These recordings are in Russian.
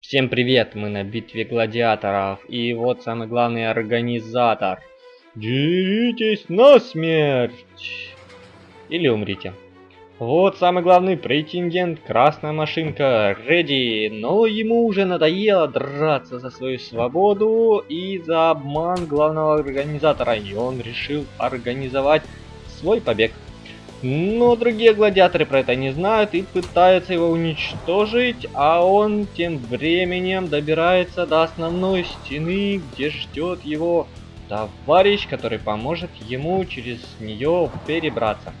Всем привет, мы на битве гладиаторов, и вот самый главный организатор. Деритесь на смерть! Или умрите. Вот самый главный претендент, красная машинка, Реди, но ему уже надоело драться за свою свободу и за обман главного организатора, и он решил организовать свой побег. Но другие гладиаторы про это не знают и пытаются его уничтожить, а он тем временем добирается до основной стены, где ждет его товарищ, который поможет ему через нее перебраться.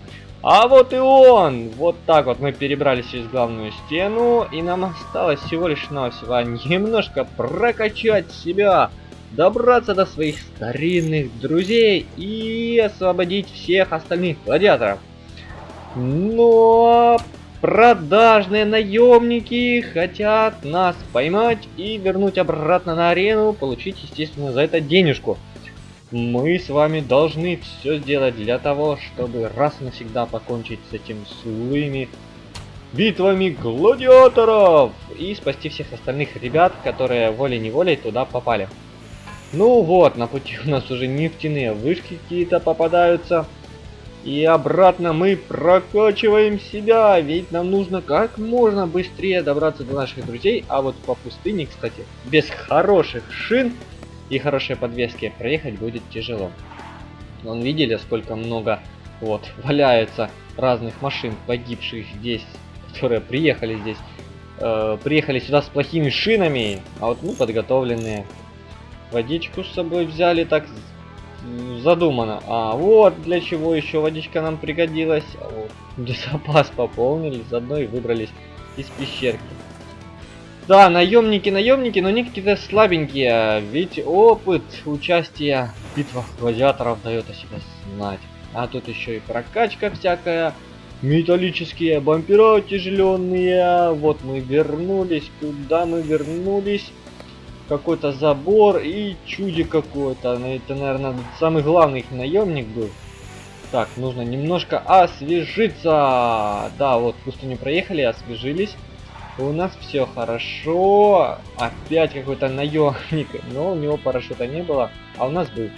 А вот и он! Вот так вот мы перебрались через главную стену, и нам осталось всего лишь навсего немножко прокачать себя, добраться до своих старинных друзей и освободить всех остальных гладиаторов. Но продажные наемники хотят нас поймать и вернуть обратно на арену, получить, естественно, за это денежку. Мы с вами должны все сделать для того, чтобы раз и навсегда покончить с этим злыми битвами гладиаторов и спасти всех остальных ребят, которые волей-неволей туда попали. Ну вот, на пути у нас уже нефтяные вышки какие-то попадаются. И обратно мы прокачиваем себя, ведь нам нужно как можно быстрее добраться до наших друзей. А вот по пустыне, кстати, без хороших шин и хорошей подвески проехать будет тяжело. Вон видели, сколько много вот валяется разных машин, погибших здесь, которые приехали здесь. Э, приехали сюда с плохими шинами, а вот мы подготовленные. Водичку с собой взяли так задумано. А вот для чего еще водичка нам пригодилась. Вот, запас пополнили, заодно и выбрались из пещерки. Да, наемники, наемники, но они какие-то слабенькие, ведь опыт участия в битвах гладиаторов дает о себе знать. А тут еще и прокачка всякая, металлические бампера тяжеленные. Вот мы вернулись, куда мы вернулись? Какой-то забор и чудик какой-то. Это, наверное, самый главный их наемник был. Так, нужно немножко освежиться. Да, вот пустыню проехали, освежились. У нас все хорошо. Опять какой-то наемник. Но у него парашюта не было, а у нас был.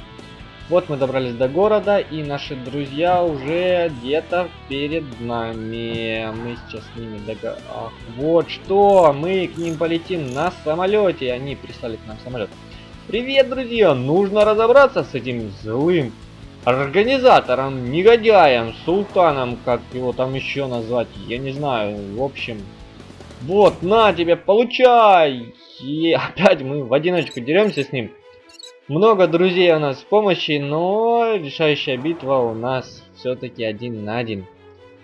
Вот мы добрались до города, и наши друзья уже где-то перед нами. Мы сейчас с ними дога... Ах, вот что! Мы к ним полетим на самолете. Они прислали к нам самолет. Привет, друзья! Нужно разобраться с этим злым организатором, негодяем, султаном, как его там еще назвать, я не знаю. В общем, вот, на тебе, получай! И опять мы в одиночку деремся с ним. Много друзей у нас в помощи, но решающая битва у нас все-таки один на один.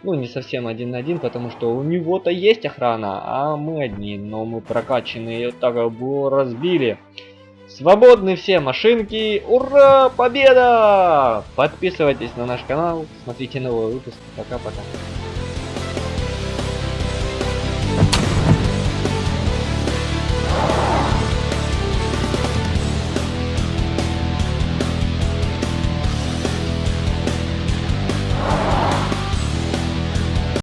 Ну, не совсем один на один, потому что у него-то есть охрана, а мы одни. Но мы прокачанные, так его разбили. Свободны все машинки. Ура! Победа! Подписывайтесь на наш канал, смотрите новые выпуски. Пока-пока.